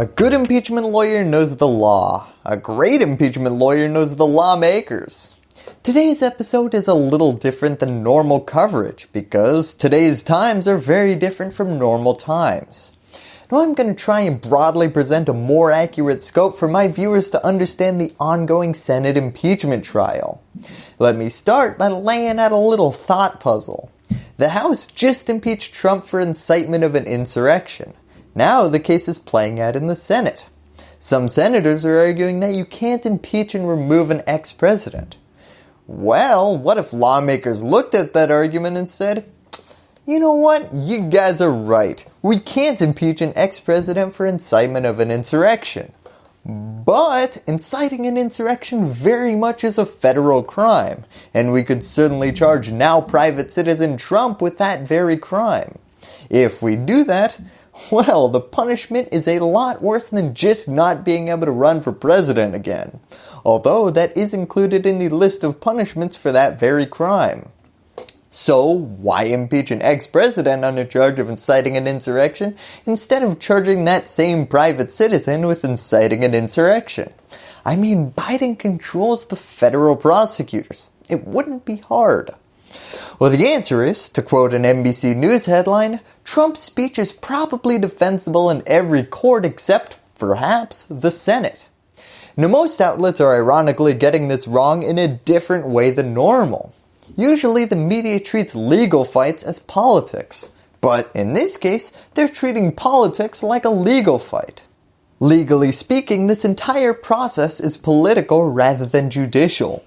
A good impeachment lawyer knows the law. A great impeachment lawyer knows the lawmakers. Today's episode is a little different than normal coverage because today's times are very different from normal times. Now I'm going to try and broadly present a more accurate scope for my viewers to understand the ongoing Senate impeachment trial. Let me start by laying out a little thought puzzle. The House just impeached Trump for incitement of an insurrection. Now the case is playing out in the Senate. Some senators are arguing that you can't impeach and remove an ex-president. Well, what if lawmakers looked at that argument and said, you know what, you guys are right. We can't impeach an ex-president for incitement of an insurrection. But inciting an insurrection very much is a federal crime, and we could certainly charge now private citizen Trump with that very crime. If we do that, well, the punishment is a lot worse than just not being able to run for president again, although that is included in the list of punishments for that very crime. So why impeach an ex-president on a charge of inciting an insurrection instead of charging that same private citizen with inciting an insurrection? I mean, Biden controls the federal prosecutors. It wouldn't be hard. Well, the answer is, to quote an NBC News headline, Trump's speech is probably defensible in every court except, perhaps, the Senate. Now most outlets are ironically getting this wrong in a different way than normal. Usually the media treats legal fights as politics, but in this case, they're treating politics like a legal fight. Legally speaking, this entire process is political rather than judicial.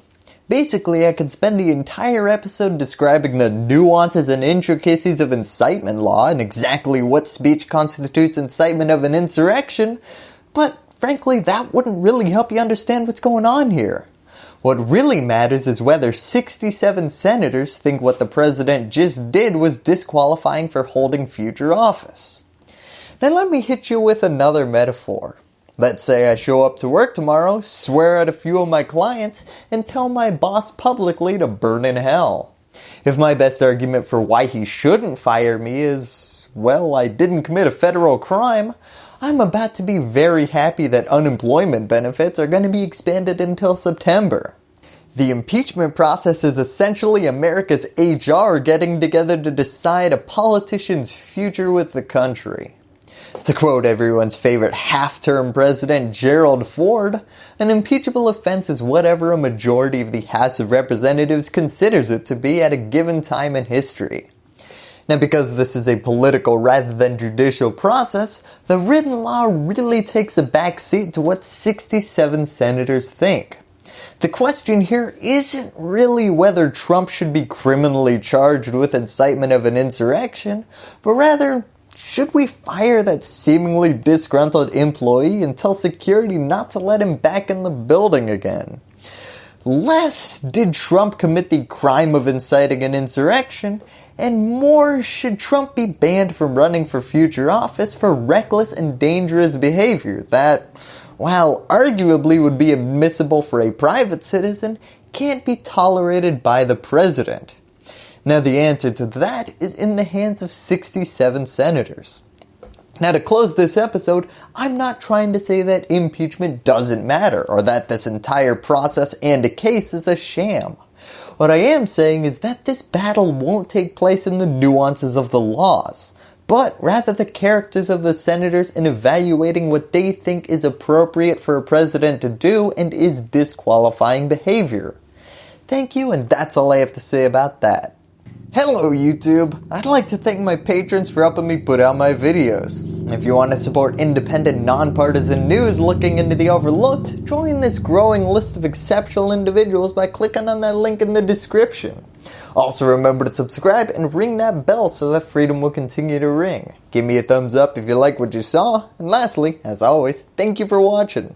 Basically, I could spend the entire episode describing the nuances and intricacies of incitement law and exactly what speech constitutes incitement of an insurrection, but frankly that wouldn't really help you understand what's going on here. What really matters is whether 67 senators think what the president just did was disqualifying for holding future office. Now let me hit you with another metaphor. Let's say I show up to work tomorrow, swear at a few of my clients, and tell my boss publicly to burn in hell. If my best argument for why he shouldn't fire me is, well, I didn't commit a federal crime, I'm about to be very happy that unemployment benefits are going to be expanded until September. The impeachment process is essentially America's HR getting together to decide a politician's future with the country. To quote everyone's favorite half-term president Gerald Ford, an impeachable offense is whatever a majority of the House of Representatives considers it to be at a given time in history. Now because this is a political rather than judicial process, the written law really takes a back seat to what 67 senators think. The question here isn't really whether Trump should be criminally charged with incitement of an insurrection, but rather should we fire that seemingly disgruntled employee and tell security not to let him back in the building again? Less did Trump commit the crime of inciting an insurrection, and more should Trump be banned from running for future office for reckless and dangerous behavior that, while arguably would be admissible for a private citizen, can't be tolerated by the president. Now the answer to that is in the hands of 67 senators. Now to close this episode, I'm not trying to say that impeachment doesn't matter or that this entire process and a case is a sham. What I am saying is that this battle won't take place in the nuances of the laws, but rather the characters of the senators in evaluating what they think is appropriate for a president to do and is disqualifying behavior. Thank you and that's all I have to say about that. Hello YouTube! I'd like to thank my patrons for helping me put out my videos. If you want to support independent, nonpartisan news looking into the overlooked, join this growing list of exceptional individuals by clicking on that link in the description. Also remember to subscribe and ring that bell so that freedom will continue to ring. Give me a thumbs up if you like what you saw, and lastly, as always, thank you for watching.